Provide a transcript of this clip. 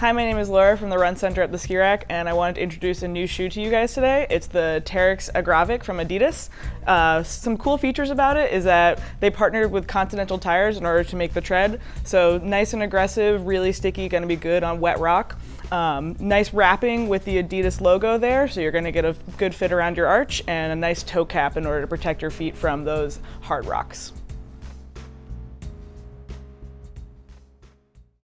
Hi, my name is Laura from the Run Center at the Ski Rack, and I wanted to introduce a new shoe to you guys today. It's the Terrex Agravic from Adidas. Uh, some cool features about it is that they partnered with Continental tires in order to make the tread. So nice and aggressive, really sticky, going to be good on wet rock. Um, nice wrapping with the Adidas logo there, so you're going to get a good fit around your arch, and a nice toe cap in order to protect your feet from those hard rocks.